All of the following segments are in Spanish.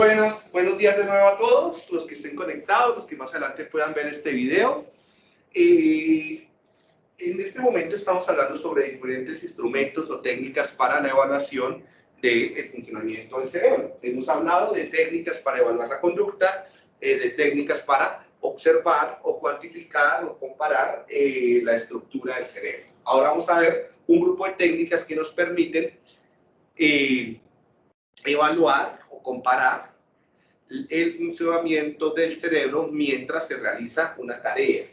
Buenas, buenos días de nuevo a todos, los que estén conectados, los que más adelante puedan ver este video. Eh, en este momento estamos hablando sobre diferentes instrumentos o técnicas para la evaluación del funcionamiento del cerebro. Hemos hablado de técnicas para evaluar la conducta, eh, de técnicas para observar o cuantificar o comparar eh, la estructura del cerebro. Ahora vamos a ver un grupo de técnicas que nos permiten evaluar o comparar el funcionamiento del cerebro mientras se realiza una tarea.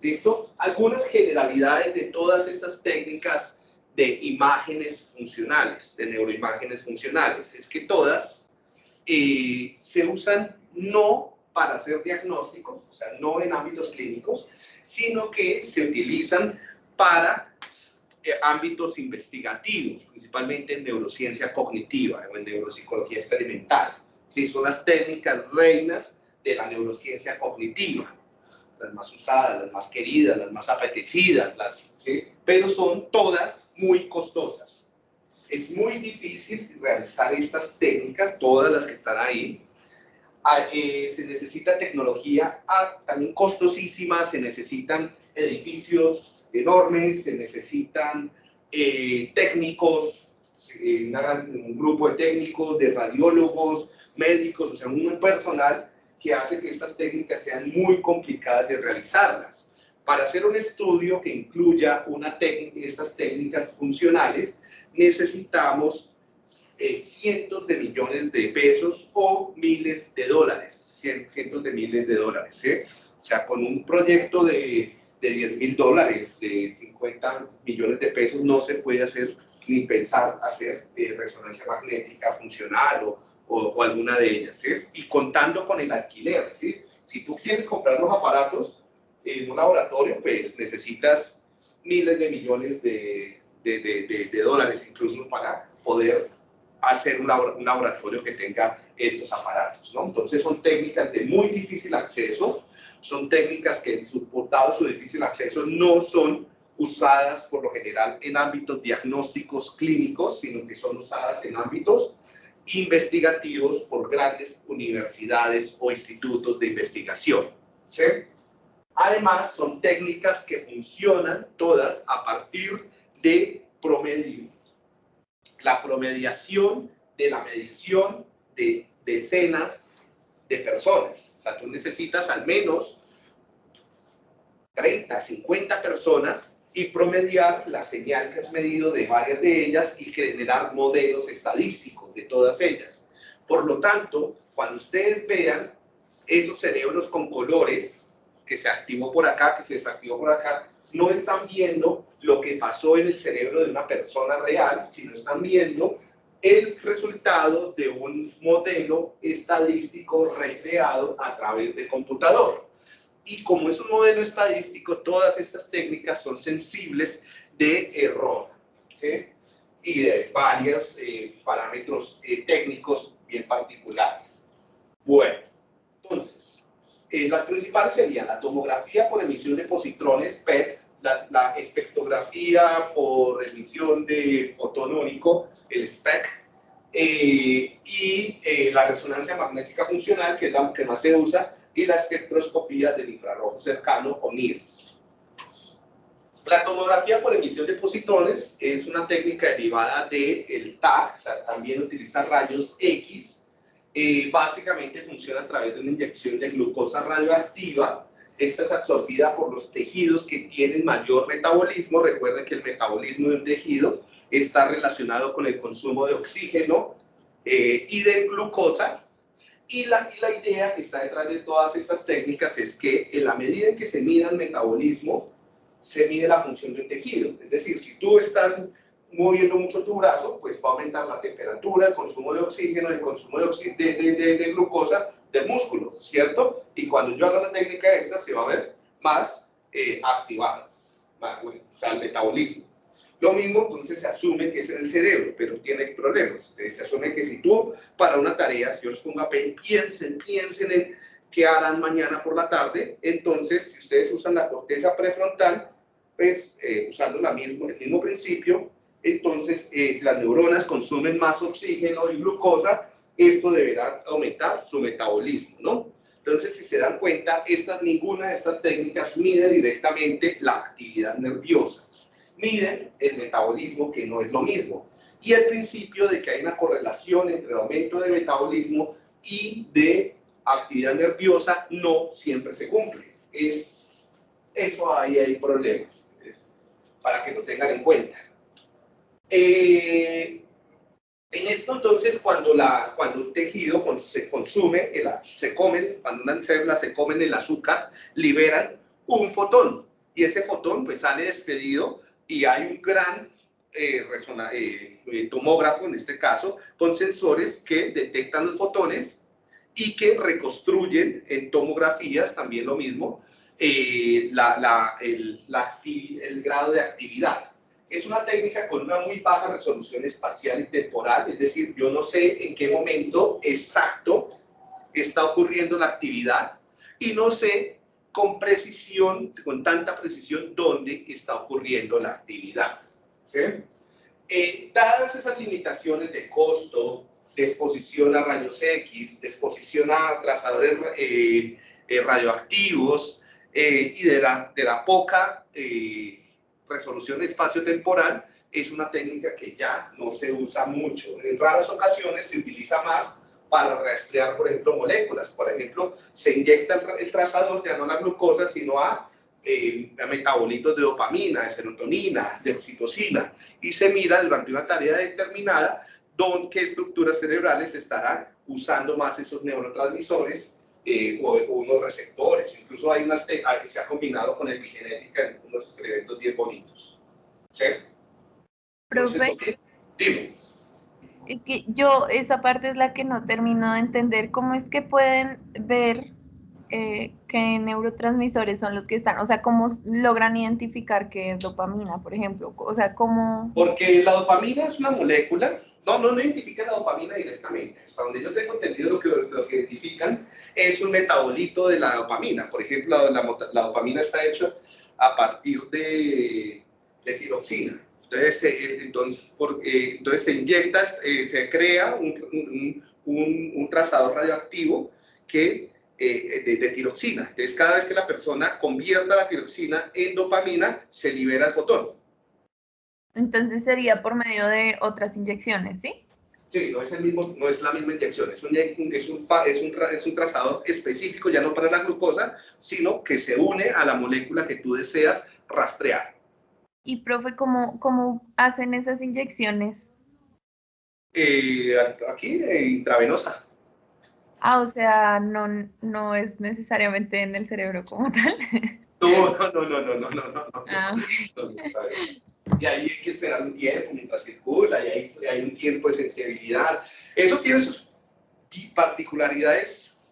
¿Listo? Algunas generalidades de todas estas técnicas de imágenes funcionales, de neuroimágenes funcionales, es que todas eh, se usan no para hacer diagnósticos, o sea, no en ámbitos clínicos, sino que se utilizan para eh, ámbitos investigativos, principalmente en neurociencia cognitiva o en neuropsicología experimental. ¿Sí? Son las técnicas reinas de la neurociencia cognitiva, las más usadas, las más queridas, las más apetecidas, las, ¿sí? pero son todas muy costosas. Es muy difícil realizar estas técnicas, todas las que están ahí. Ah, eh, se necesita tecnología ah, también costosísima, se necesitan edificios enormes, se necesitan eh, técnicos, eh, un grupo de técnicos, de radiólogos, médicos, o sea, un personal que hace que estas técnicas sean muy complicadas de realizarlas. Para hacer un estudio que incluya una estas técnicas funcionales, necesitamos eh, cientos de millones de pesos o miles de dólares, cientos de miles de dólares. ¿eh? O sea, con un proyecto de, de 10 mil dólares, de 50 millones de pesos, no se puede hacer ni pensar hacer eh, resonancia magnética funcional o, o, alguna de ellas, ¿sí? Y contando con el alquiler, ¿sí? Si tú quieres comprar los aparatos en un laboratorio, pues necesitas miles de millones de, de, de, de dólares incluso para poder hacer un, laboratorio que tenga estos aparatos, ¿no? Entonces son técnicas de muy difícil acceso, son técnicas que, dado su difícil acceso, no son usadas por lo general en ámbitos diagnósticos clínicos, sino que son usadas en ámbitos investigativos por grandes universidades o institutos de investigación. Además, son técnicas que funcionan todas a partir de. La promediación de la medición de decenas de personas. O sea, tú necesitas al menos 30, 50 personas y promediar la señal que has medido de varias de ellas y generar modelos estadísticos de todas ellas. Por lo tanto, cuando ustedes vean esos cerebros con colores, que se activó por acá, que se desactivó por acá, no están viendo lo que pasó en el cerebro de una persona real, sino están viendo el resultado de un modelo estadístico recreado a través de computador y como es un modelo estadístico, todas estas técnicas son sensibles de error ¿sí? y de varios eh, parámetros eh, técnicos bien particulares. Bueno, entonces, eh, las principales serían la tomografía por emisión de positrones PET, la, espectrografía por emisión de fotón único, el SPEC, y la resonancia magnética funcional, que es la que más se usa, y la espectroscopía del infrarrojo cercano o NIRS. La tomografía por emisión de positrones es una técnica derivada del el TAC, o sea, también utiliza rayos X. Eh, básicamente funciona a través de una inyección de glucosa radioactiva. Esta es absorbida por los tejidos que tienen mayor metabolismo. Recuerden que el metabolismo de un tejido está relacionado con el consumo de oxígeno eh, y de glucosa, y la, y la idea que está detrás de todas estas técnicas es que en la medida en que se mide el metabolismo, se mide la función del tejido. Es decir, si tú estás moviendo mucho tu brazo, pues va a aumentar la temperatura, el consumo de oxígeno, el consumo de, de, de, glucosa del músculo, ¿cierto? Y cuando yo haga una técnica esta, se va a ver más eh, activado, o sea, el metabolismo. Lo mismo, entonces se asume que es en el cerebro, pero tiene problemas. se asume que si tú para una tarea, si yo les pongo a piensen, piensen en qué harán mañana por la tarde, entonces si ustedes usan la corteza prefrontal, pues eh, usando la mismo, el mismo principio, entonces eh, las neuronas consumen más oxígeno y glucosa, esto deberá aumentar su metabolismo, ¿no? Entonces, si se dan cuenta, estas, ninguna de estas técnicas mide directamente la actividad nerviosa. Miden el metabolismo, que no es lo mismo. Y el principio de que hay una correlación entre el aumento de metabolismo y de actividad nerviosa no siempre se cumple. Es, eso ahí hay problemas, para que lo tengan en cuenta. Eh, en esto, entonces, cuando, la, cuando un tejido se consume, el, se comen, cuando una célula se comen el azúcar, liberan un fotón. Y ese fotón pues sale despedido y hay un gran eh, eh, tomógrafo, en este caso, con sensores que detectan los fotones y que reconstruyen en tomografías, también lo mismo, eh, la, la, el, el grado de actividad. Es una técnica con una muy baja resolución espacial y temporal, es decir, yo no sé en qué momento exacto está ocurriendo la actividad y no sé con precisión, con tanta precisión, dónde está ocurriendo la actividad. ¿sí? Eh, dadas esas limitaciones de costo, de exposición a rayos X, de exposición a trazadores eh, eh, radioactivos y de la, de la poca resolución espacio-temporal, es una técnica que ya no se usa mucho. En raras ocasiones se utiliza más para rastrear, por ejemplo, moléculas. Por ejemplo, se inyecta el, trazador ya no a la glucosa, sino a, eh, a, metabolitos de dopamina, de serotonina, de oxitocina, y se mira durante una tarea determinada dónde, qué estructuras cerebrales estarán usando más esos neurotransmisores eh, o, unos receptores. Incluso hay unas, se ha combinado con epigenética en unos experimentos bien bonitos. ¿Sí? Profe, dime. Es que yo, esa parte es la que no termino de entender. ¿Cómo es que pueden ver eh, qué neurotransmisores son los que están? O sea, ¿cómo logran identificar qué es dopamina, por ejemplo? O sea, ¿cómo...? Porque la dopamina es una molécula no, no, no identifican la dopamina directamente. Hasta donde yo tengo entendido lo que, lo que identifican es un metabolito de la dopamina. Por ejemplo, la, la, dopamina está hecha a partir de, de tiroxina. Entonces, eh, entonces, porque, entonces se inyecta, eh, se crea un, un, un, trazador radioactivo que, eh, de, de, tiroxina. Entonces, cada vez que la persona convierta la tiroxina en dopamina, se libera el fotón. Entonces sería por medio de otras inyecciones, ¿sí? Sí, no es, el mismo, no es la misma inyección, es un, es, un, es, un, es un trazador específico ya no para la glucosa, sino que se une a la molécula que tú deseas rastrear. Y, profe, ¿cómo, cómo hacen esas inyecciones? Eh, aquí, eh, intravenosa. Ah, o sea, no, no es necesariamente en el cerebro como tal. No, no, no, no, no, no, no. no, ah, no y ahí hay que esperar un tiempo mientras circula, y hay, hay un tiempo de sensibilidad. Eso tiene sus particularidades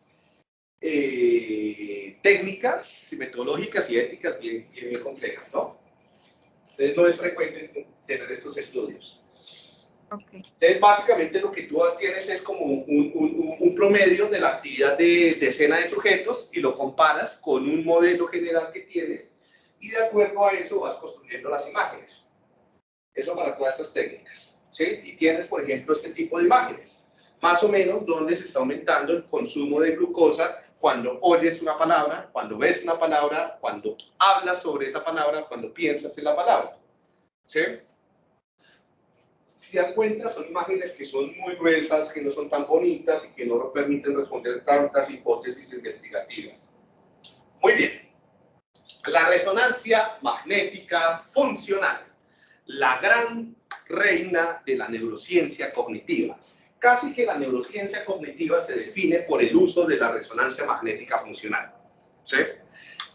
eh, técnicas, metodológicas y éticas bien, bien, complejas, ¿no? Entonces no es frecuente tener estos estudios. Okay. Entonces básicamente lo que tú tienes es como un, un, un promedio de la actividad de decena de sujetos y lo comparas con un modelo general que tienes y de acuerdo a eso vas construyendo las imágenes. Eso para todas estas técnicas. ¿sí? Y tienes, por ejemplo, este tipo de imágenes. Más o menos donde se está aumentando el consumo de glucosa cuando oyes una palabra, cuando ves una palabra, cuando hablas sobre esa palabra, cuando piensas en la palabra. ¿Sí? Si dan cuenta, son imágenes que son muy gruesas, que no son tan bonitas y que no permiten responder tantas hipótesis investigativas. Muy bien. La resonancia magnética funcional la gran reina de la neurociencia cognitiva. Casi que la neurociencia cognitiva se define por el uso de la resonancia magnética funcional. ¿sí?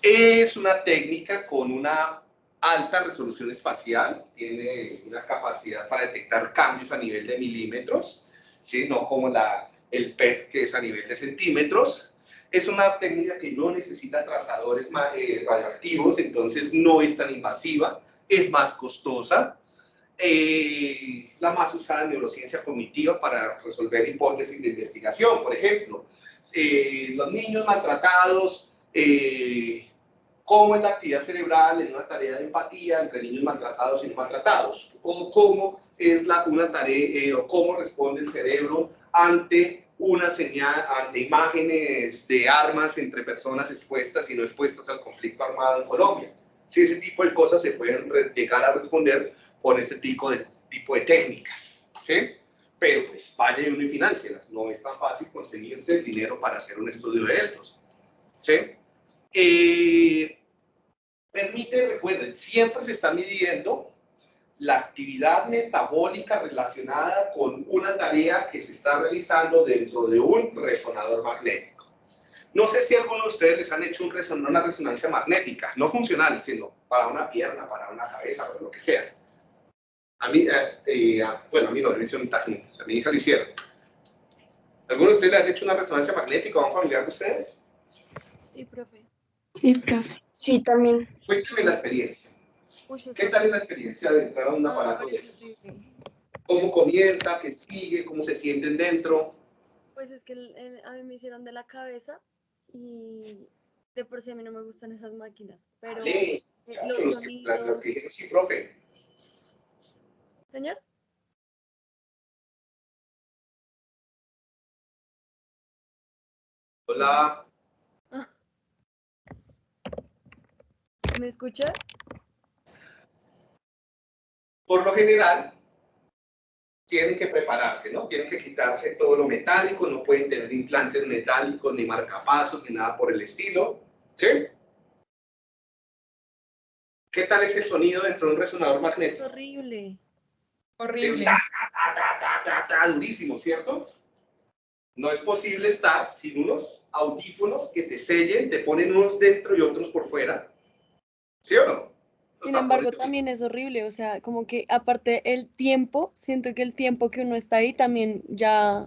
Es una técnica con una alta resolución espacial, tiene una capacidad para detectar cambios a nivel de milímetros, ¿sí? no como la, el PET que es a nivel de centímetros. Es una técnica que no necesita trazadores eh, radioactivos, entonces no es tan invasiva, es más costosa, eh, la más usada en neurociencia cognitiva para resolver hipótesis de investigación, por ejemplo. Eh, los niños maltratados, eh, cómo es la actividad cerebral en una tarea de empatía entre niños maltratados y no maltratados, o cómo es la, una tarea, eh, o cómo responde el cerebro ante una señal, ante imágenes de armas entre personas expuestas y no expuestas al conflicto armado en Colombia. Si ese tipo de cosas se pueden llegar a responder con ese tipo de, tipo de técnicas, ¿sí? Pero pues vaya y uno y financieras, no es tan fácil conseguirse el dinero para hacer un estudio de estos, ¿sí? Eh, permite, recuerden, siempre se está midiendo la actividad metabólica relacionada con una tarea que se está realizando dentro de un resonador magnético. No sé si alguno de ustedes les han hecho un una resonancia magnética, no funcional, sino para una pierna, para una cabeza, para lo que sea. A mí, eh, eh, bueno, a mí no, me tácnica, a mi hija le hicieron. ¿Alguno de ustedes le han hecho una resonancia magnética a un familiar de ustedes? Sí, profe. Sí, profe. Sí, también. Cuéntame la experiencia. ¿Qué tal es la experiencia de entrar a un aparato de esos? ¿Cómo comienza? ¿Qué sigue? ¿Cómo se sienten dentro? Pues es que a mí me hicieron de la cabeza y de por sí a mí no me gustan esas máquinas, pero los sonidos... que dijeron, sí, profe. ¿Señor? Hola. Ah. ¿Me escucha? por lo general, tienen que prepararse, ¿no? Tienen que quitarse todo lo metálico, no pueden tener implantes metálicos, ni marcapasos, ni nada por el estilo, ¿sí? ¿Qué tal es el sonido dentro de un resonador magnético? Es horrible. Horrible. durísimo, ¿cierto? No es posible estar sin unos audífonos que te sellen, te ponen unos dentro y otros por fuera. ¿Sí o no? Sin embargo, también es horrible, o sea, como que aparte el tiempo, siento que el tiempo que uno está ahí también ya,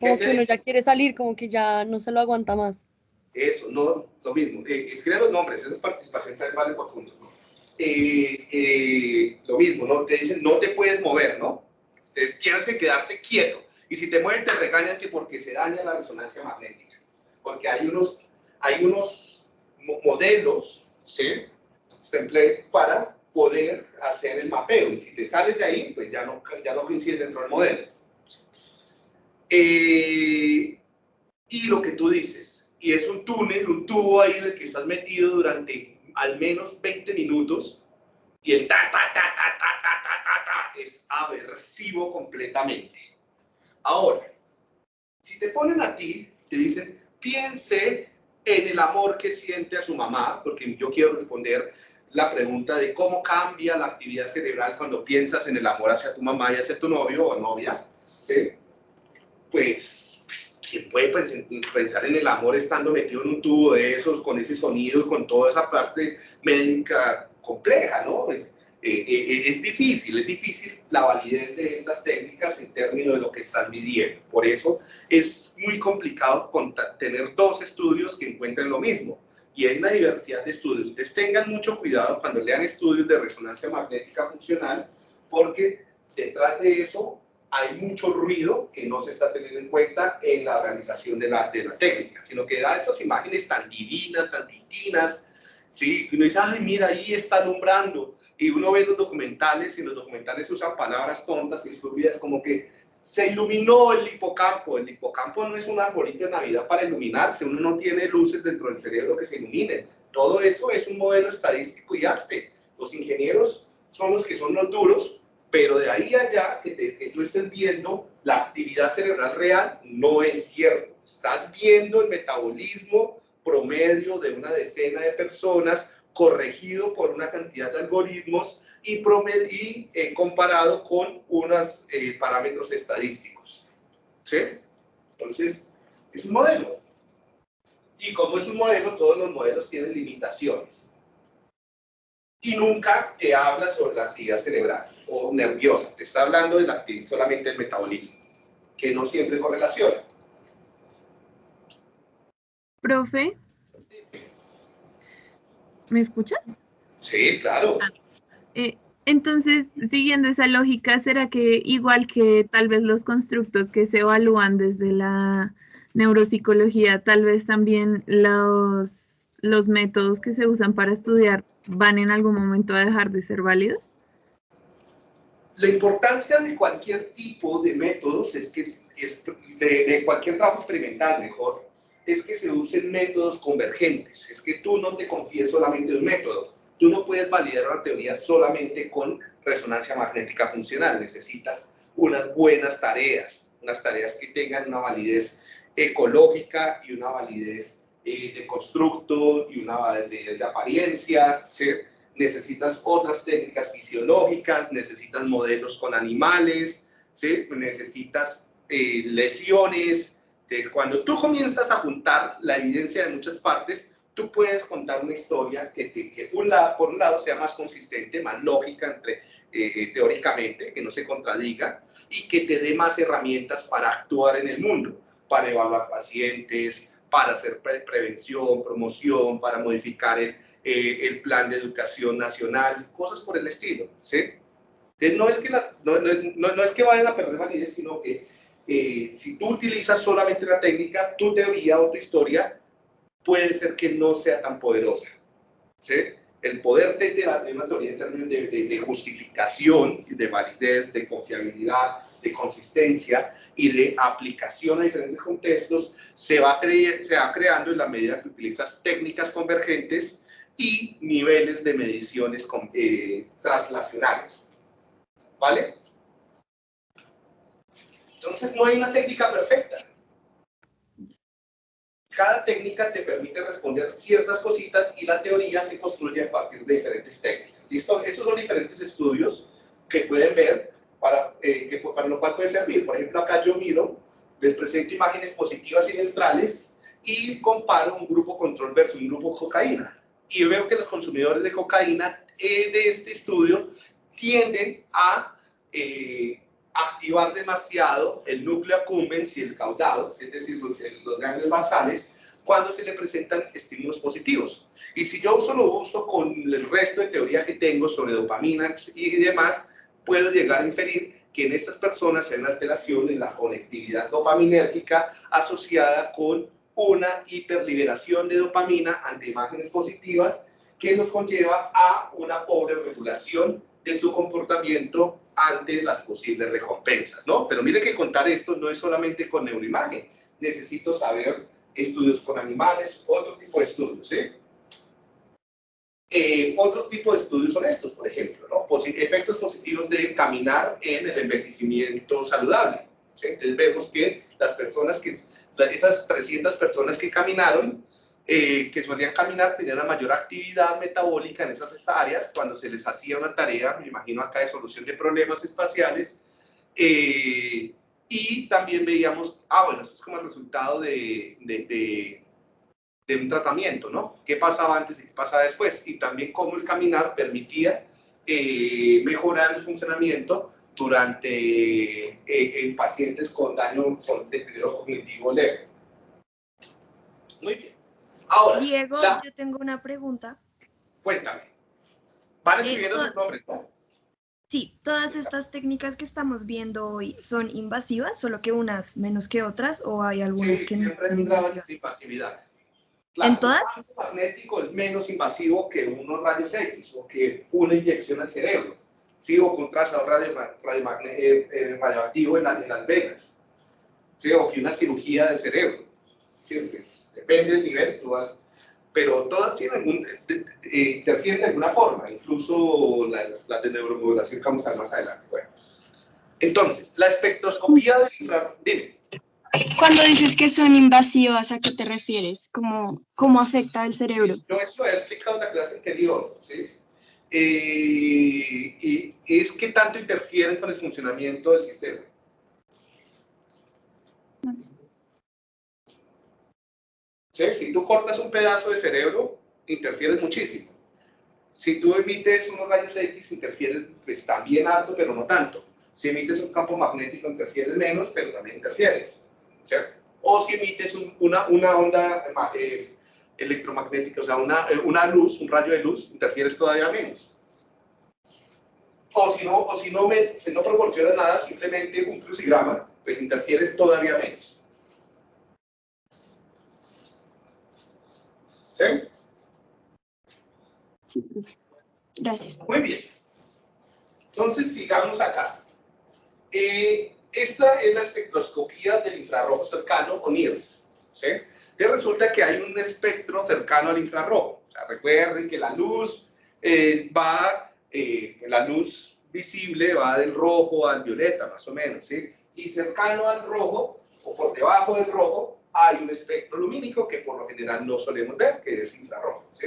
como que uno ya quiere salir, como que ya no se lo aguanta más. Eso, no, lo mismo. Eh, escribe los nombres, esa es participación también vale por puntos. Eh, eh, lo mismo, ¿no? Te dicen, no te puedes mover, ¿no? Entonces tienes que quedarte quieto. Y si te mueves, te regañan que porque se daña la resonancia magnética. Porque hay unos, hay unos modelos, ¿sí? Template para poder hacer el mapeo. Y si te sales de ahí, pues ya no, ya no coincide dentro del modelo. Eh, y lo que tú dices, y es un túnel, un tubo ahí en el que estás metido durante al menos 20 minutos y el ta, ta, ta, ta, ta, ta, ta, ta, es aversivo completamente. Ahora, si te ponen a ti, te dicen, piense en el amor que siente a su mamá, porque yo quiero responder la pregunta de cómo cambia la actividad cerebral cuando piensas en el amor hacia tu mamá y hacia tu novio o novia, ¿sí? Pues, pues ¿quién puede pensar en el amor estando metido en un tubo de esos, con ese sonido y con toda esa parte médica compleja, ¿no? Eh, eh, eh, es difícil, es difícil la validez de estas técnicas en términos de lo que están midiendo. Por eso es muy complicado tener dos estudios que encuentren lo mismo y hay una diversidad de estudios. Ustedes tengan mucho cuidado cuando lean estudios de resonancia magnética funcional, porque detrás de eso hay mucho ruido que no se está teniendo en cuenta en la realización de la, de la técnica, sino que da esas imágenes tan divinas, tan titinas, ¿sí? Uno dice, ay, mira, ahí está alumbrando. Y uno ve los documentales, y los documentales usan palabras tontas y estúpidas, como que se iluminó el hipocampo. El hipocampo no es un arbolito de Navidad para iluminarse, uno no tiene luces dentro del cerebro que se iluminen. Todo eso es un modelo estadístico y arte. Los ingenieros son los que son los duros, pero de ahí allá que, que tú estés viendo la actividad cerebral real no es cierto. Estás viendo el metabolismo promedio de una decena de personas corregido por una cantidad de algoritmos y, y eh, comparado con unos eh, parámetros estadísticos. ¿Sí? Entonces, es un modelo. Y como es un modelo, todos los modelos tienen limitaciones. Y nunca te habla sobre la actividad cerebral o nerviosa. Te está hablando de la solamente del metabolismo, que no siempre correlaciona. Profe. ¿Me escucha? Sí, claro. Ah, eh, entonces, siguiendo esa lógica, ¿será que igual que tal vez los constructos que se evalúan desde la neuropsicología, tal vez también los, los métodos que se usan para estudiar van en algún momento a dejar de ser válidos? La importancia de cualquier tipo de métodos es que, es de, cualquier trabajo experimental mejor, es que se usen métodos convergentes. Es que tú no te confíes solamente en un método. Tú no puedes validar una teoría solamente con resonancia magnética funcional. Necesitas unas buenas tareas, unas tareas que tengan una validez ecológica y una validez eh, de constructo y una validez de apariencia. ¿sí? Necesitas otras técnicas fisiológicas, necesitas modelos con animales, ¿sí? necesitas eh, lesiones. Cuando tú comienzas a juntar la evidencia de muchas partes, tú puedes contar una historia que, que por, por un lado sea más consistente, más lógica entre, eh, eh, teóricamente, que no se contradiga y que te dé más herramientas para actuar en el mundo, para evaluar pacientes, para hacer prevención, promoción, para modificar el, eh, el, plan de educación nacional, cosas por el estilo, ¿sí? Entonces, no es que, no, no, no, es que vayan a perder validez, sino que si tú utilizas solamente la técnica, tu teoría o tu historia puede ser que no sea tan poderosa. ¿sí? El poder de, la, de una teoría en términos de, justificación, de validez, de confiabilidad, de consistencia y de aplicación a diferentes contextos se va, se va creando en la medida que utilizas técnicas convergentes y niveles de mediciones eh, translacionales. ¿Vale? Entonces no hay una técnica perfecta cada técnica te permite responder ciertas cositas y la teoría se construye a partir de diferentes técnicas. ¿Listo? Esos son diferentes estudios que pueden ver para, eh, que, para lo cual puede servir. Por ejemplo, acá yo miro, les presento imágenes positivas y neutrales y comparo un grupo control versus un grupo cocaína. Y veo que los consumidores de cocaína eh, de este estudio tienden a eh, activar demasiado el núcleo accumbens y el caudado, es decir, los, los ganglios basales, cuando se le presentan estímulos positivos. Y si yo solo uso con el resto de teoría que tengo sobre dopamina y demás, puedo llegar a inferir que en estas personas hay una alteración en la conectividad dopaminérgica asociada con una hiperliberación de dopamina ante imágenes positivas que nos conlleva a una pobre regulación de su comportamiento ante las posibles recompensas, ¿no? Pero mire que contar esto no es solamente con neuroimagen. Necesito saber estudios con animales, otro tipo de estudios, ¿sí? Eh, otro tipo de estudios son estos, por ejemplo, ¿no? efectos positivos de caminar en el envejecimiento saludable. Entonces vemos que las personas que, esas 300 personas que caminaron, eh, que solían caminar tenían una mayor actividad metabólica en esas áreas cuando se les hacía una tarea, me imagino acá de solución de problemas espaciales, eh, y también veíamos, ah, bueno, esto es como el resultado de, de, un tratamiento, ¿no? ¿Qué pasaba antes y qué pasaba después? Y también cómo el caminar permitía eh, mejorar el funcionamiento durante en pacientes con daño deterioro cognitivo leve. Muy bien. Diego, yo tengo una pregunta. Cuéntame. Van escribiendo sus nombres, ¿no? Sí, todas estas técnicas que estamos viendo hoy son invasivas, solo que unas menos que otras, o hay algunas sí, que siempre hay un grado de invasividad. ¿En todas? El magnético es menos invasivo que unos rayos X o que una inyección al cerebro, ¿sí? o con trazador radio, eh, eh, radioactivo en, las venas, ¿sí? o que una cirugía del cerebro. ¿sí? Depende del nivel, tú vas, pero todas tienen un, eh, interfieren de alguna forma, incluso la, la de neuromodulación que vamos a ver más adelante. Bueno. Entonces, la espectroscopía del infrarrojo, dime. Cuando dices que son invasivas, ¿a qué te refieres? ¿Cómo, cómo afecta el cerebro? Yo esto lo he explicado en la clase anterior, ¿sí? Eh, y es que tanto interfieren con el funcionamiento del sistema. Si tú cortas un pedazo de cerebro, interfieres muchísimo. Si tú emites unos rayos X, interfieres pues, también alto, pero no tanto. Si emites un campo magnético, interfieres menos, pero también interfieres. O si emites una, onda eh, electromagnética, o sea, una, eh, una luz, un rayo de luz, interfieres todavía menos. O si no, o si no, si no proporcionas nada, simplemente un crucigrama, pues interfieres todavía menos. ¿Sí? Sí, gracias. Muy bien. Entonces, sigamos acá. Eh, esta es la espectroscopía del infrarrojo cercano, o NIRS. ¿sí? Y resulta que hay un espectro cercano al infrarrojo. recuerden que la luz eh, va, eh, la luz visible va del rojo al violeta, más o menos, ¿sí? Y cercano al rojo, o por debajo del rojo, hay un espectro lumínico que por lo general no solemos ver, que es infrarrojo, ¿sí?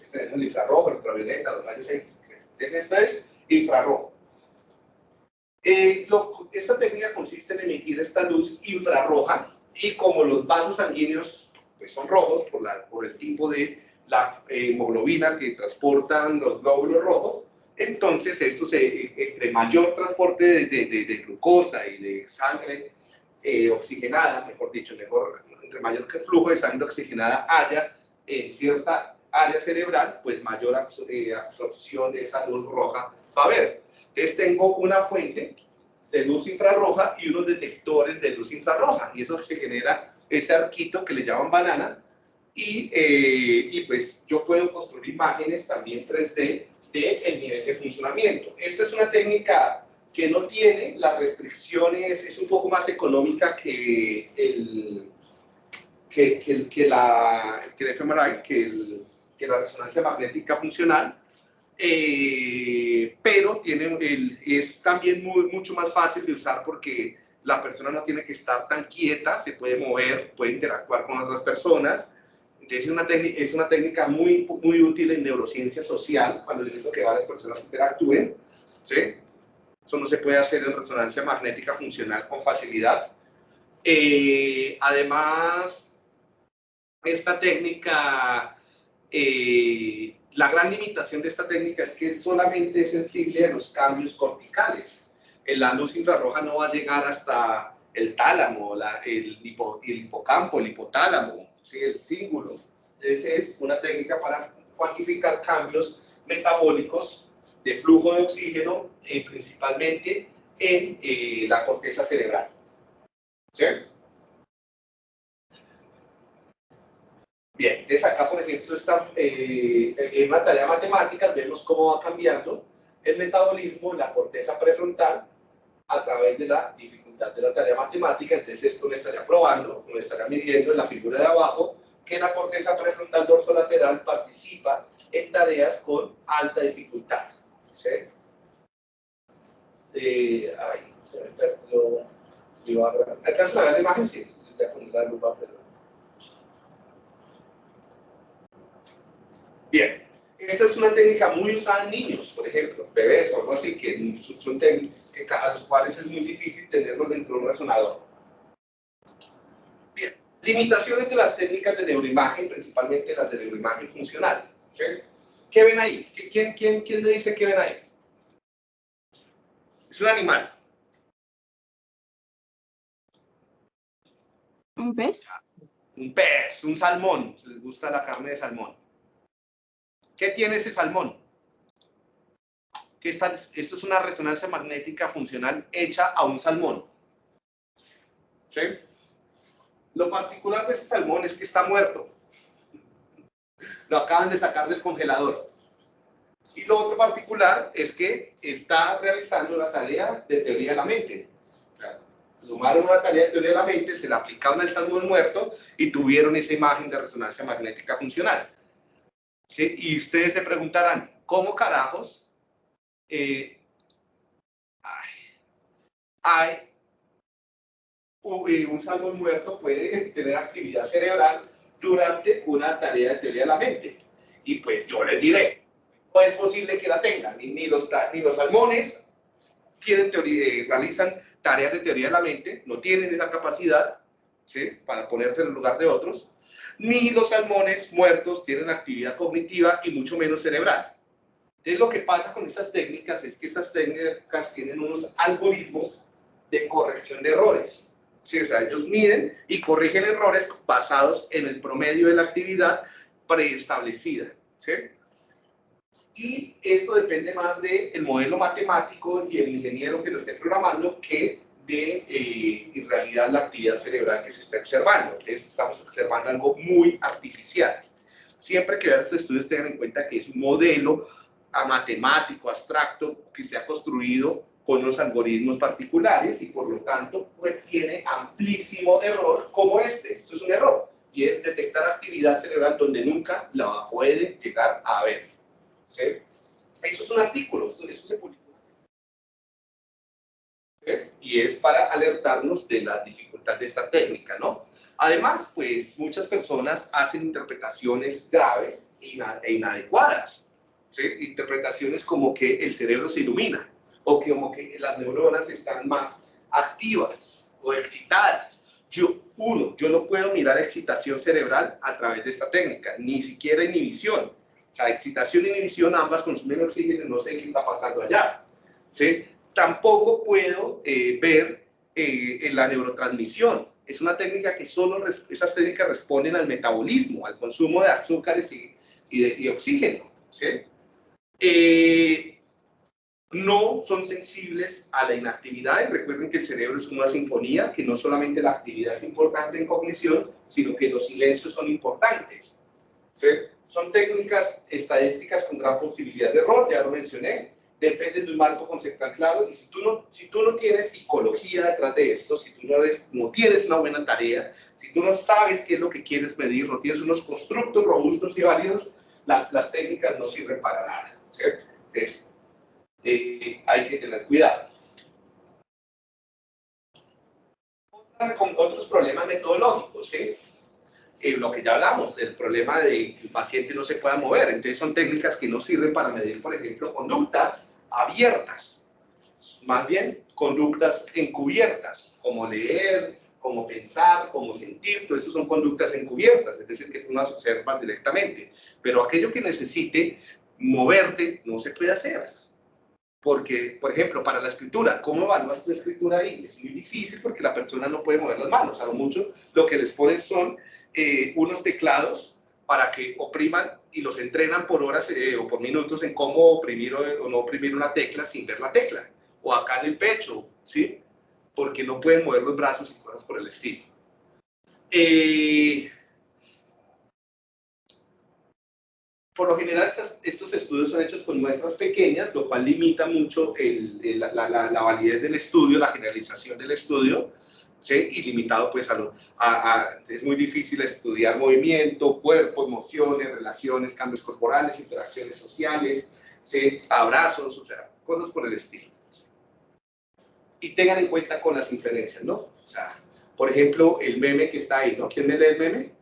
Este es el infrarrojo, el ultravioleta, los rayos X, Entonces, esta es infrarrojo. Eh, esta técnica consiste en emitir esta luz infrarroja y como los vasos sanguíneos pues, son rojos por, la, por el tipo de la hemoglobina que transportan los glóbulos rojos, entonces esto se, entre mayor transporte de, de, de glucosa y de sangre eh, oxigenada, mejor dicho, mejor, entre mayor flujo de sangre oxigenada haya en cierta área cerebral, pues mayor eh, absorción de esa luz roja va a haber. Entonces tengo una fuente de luz infrarroja y unos detectores de luz infrarroja, y eso se genera ese arquito que le llaman banana, y, eh, y pues yo puedo construir imágenes también 3D de el nivel de funcionamiento. Esta es una técnica que no tiene las restricciones, es un poco más económica que el que, que, que la que el que, el, que la resonancia magnética funcional, eh, pero tiene el, es también muy, mucho más fácil de usar porque la persona no tiene que estar tan quieta, se puede mover, puede interactuar con otras personas, es una, es una técnica muy, muy útil en neurociencia social, cuando necesito que varias personas interactúen. ¿sí? Eso no se puede hacer en resonancia magnética funcional con facilidad. Eh, además, esta técnica, eh, la gran limitación de esta técnica es que solamente es sensible a los cambios corticales. La luz infrarroja no va a llegar hasta el tálamo, la, el, el hipocampo, el hipotálamo, ¿sí? el cíngulo. Esa es una técnica para cuantificar cambios metabólicos de flujo de oxígeno, eh, principalmente en eh, la corteza cerebral. ¿Sí? Bien, entonces acá, por ejemplo, está, eh, en una tarea matemática, vemos cómo va cambiando el metabolismo en la corteza prefrontal a través de la dificultad de la tarea matemática. Entonces, esto me estaría probando, me estaría midiendo en la figura de abajo que la corteza prefrontal dorsolateral participa en tareas con alta dificultad. ¿Sí? Eh, ay, se me perdió. ¿Alcanzan a ver la imagen? Sí, voy a poner la lupa, pero... Bien, esta es una técnica muy usada en niños, por ejemplo, bebés o algo así, que son técnicas a los cuales es muy difícil tenerlos dentro de un resonador. Bien, limitaciones de las técnicas de neuroimagen, principalmente las de neuroimagen funcional. ¿Qué ven ahí? ¿Quién, quién, ¿Quién le dice qué ven ahí? Es un animal. ¿Un pez? Un pez, un salmón. Les gusta la carne de salmón. ¿Qué tiene ese salmón? Que esta, esto es una resonancia magnética funcional hecha a un salmón. ¿Sí? Lo particular de este salmón es que está muerto. Lo acaban de sacar del congelador. Y lo otro particular es que está realizando una tarea de teoría de la mente. sumaron una tarea de teoría de la mente, se la aplicaron al salmón muerto y tuvieron esa imagen de resonancia magnética funcional. ¿Sí? Y ustedes se preguntarán, ¿cómo carajos eh, hay, un salmón muerto puede tener actividad cerebral durante una tarea de teoría de la mente? Y pues yo les diré, no es posible que la tengan, ni, los, ni los salmones tienen teoría, eh, realizan tareas de teoría de la mente, no tienen esa capacidad ¿sí? para ponerse en el lugar de otros, ni los salmones muertos tienen actividad cognitiva y mucho menos cerebral. Entonces lo que pasa con estas técnicas es que estas técnicas tienen unos algoritmos de corrección de errores. ¿Sí? O sea, ellos miden y corrigen errores basados en el promedio de la actividad preestablecida. ¿sí? Y esto depende más del modelo matemático y el ingeniero que lo esté programando que de, eh, en realidad, la actividad cerebral que se está observando. estamos observando algo muy artificial. Siempre que vean estos estudios tengan en cuenta que es un modelo a matemático, abstracto, que se ha construido con unos algoritmos particulares y por lo tanto pues, tiene amplísimo error como este. Esto es un error y es detectar actividad cerebral donde nunca la puede llegar a ver. ¿sí? Eso es un artículo, esto, se publicó. Y es para alertarnos de la dificultad de esta técnica, ¿no? Además, pues muchas personas hacen interpretaciones graves e inadecuadas. ¿sí? Interpretaciones como que el cerebro se ilumina o que como que las neuronas están más activas o excitadas. Yo, uno, yo no puedo mirar excitación cerebral a través de esta técnica, ni siquiera inhibición. O sea, excitación e inhibición ambas consumen oxígeno, no sé qué está pasando allá. ¿sí? Tampoco puedo eh, ver eh, en la neurotransmisión. Es una técnica que solo, esas técnicas responden al metabolismo, al consumo de azúcares y, y, oxígeno. ¿sí? Eh, no son sensibles a la inactividad. Y recuerden que el cerebro es una sinfonía, que no solamente la actividad es importante en cognición, sino que los silencios son importantes. Son técnicas estadísticas con gran posibilidad de error, ya lo mencioné, dependen de un marco conceptual claro, y si tú no, si tú no tienes psicología detrás de esto, si tú no, tienes una buena tarea, si tú no sabes qué es lo que quieres medir, no tienes unos constructos robustos y válidos, las técnicas no sirven para nada. Es, eh, hay que tener cuidado. con otros problemas metodológicos, ¿sí? Eh, lo que ya hablamos, del problema de que el paciente no se pueda mover. Entonces son técnicas que no sirven para medir, por ejemplo, conductas abiertas, más bien conductas encubiertas, como leer, como pensar, como sentir, todo eso son conductas encubiertas, es decir, que tú no las observas directamente. Pero aquello que necesite moverte no se puede hacer. Porque, por ejemplo, para la escritura, ¿cómo evalúas tu escritura ahí? Es muy difícil porque la persona no puede mover las manos. A lo mucho lo que les ponen son eh, unos teclados para que opriman y los entrenan por horas eh, o por minutos en cómo oprimir o, no oprimir una tecla sin ver la tecla. O acá en el pecho, ¿sí? Porque no pueden mover los brazos y cosas por el estilo. Eh, por lo general estos estudios son hechos con muestras pequeñas, lo cual limita mucho la, validez del estudio, la generalización del estudio, ¿sí? y limitado pues a, lo, a, es muy difícil estudiar movimiento, cuerpo, emociones, relaciones, cambios corporales, interacciones sociales, ¿sí? abrazos, o sea, cosas por el estilo. Y tengan en cuenta con las inferencias, ¿no? O sea, por ejemplo, el meme que está ahí, ¿no? ¿Quién me lee el meme?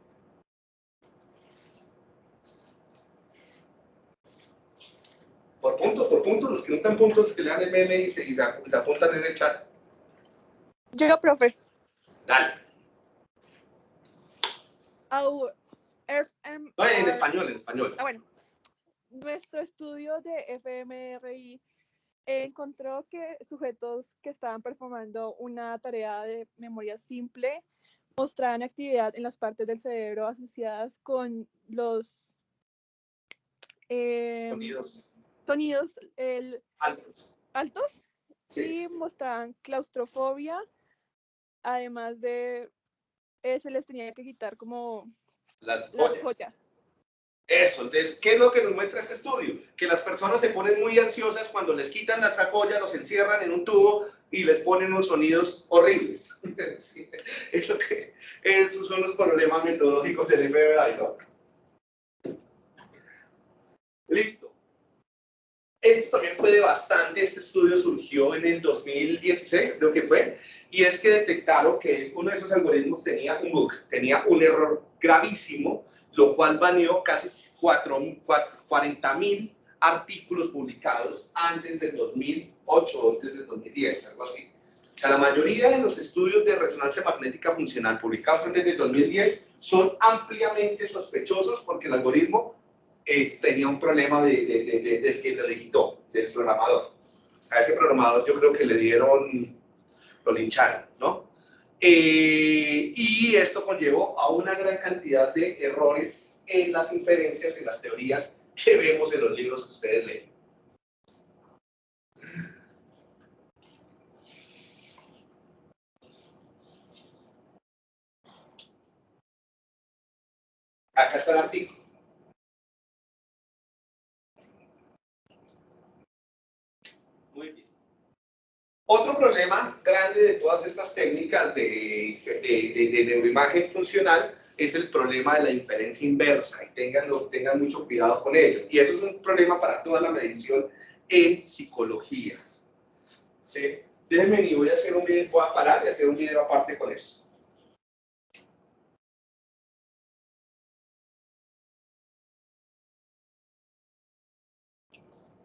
Por puntos, por puntos, los que no están puntos, que le dan el meme y se, apuntan en el chat. Yo, profe. Dale. FM, no, en español, en español. Ah, bueno. Nuestro estudio de FMRI encontró que sujetos que estaban performando una tarea de memoria simple mostraban actividad en las partes del cerebro asociadas con los eh, sonidos sonidos el, altos. altos sí. y mostraban claustrofobia, además de eh, se les tenía que quitar como las joyas. Eso, entonces, ¿qué es lo que nos muestra este estudio? Que las personas se ponen muy ansiosas cuando les quitan las joyas, los encierran en un tubo y les ponen unos sonidos horribles. eso que, esos son los problemas metodológicos del FBI, ¿no? Listo. Esto también fue de bastante, este estudio surgió en el 2016, creo que fue, y es que detectaron que uno de esos algoritmos tenía un bug, tenía un error gravísimo, lo cual baneó casi 40 mil artículos publicados antes del 2008 o antes del 2010, algo así. O sea, la mayoría de los estudios de resonancia magnética funcional publicados antes del 2010 son ampliamente sospechosos porque el algoritmo tenía un problema de, del que lo digitó, del programador. A ese programador yo creo que le dieron, lo lincharon, ¿no? Eh, y esto conllevó a una gran cantidad de errores en las inferencias, en las teorías que vemos en los libros que ustedes leen. Acá está el artículo. Todas estas técnicas de, de, de, neuroimagen funcional es el problema de la inferencia inversa y tengan, tengan mucho cuidado con ello. Y eso es un problema para toda la medición en psicología. ¿Sí? Déjenme y voy a hacer un video, voy a parar y hacer un video aparte con eso.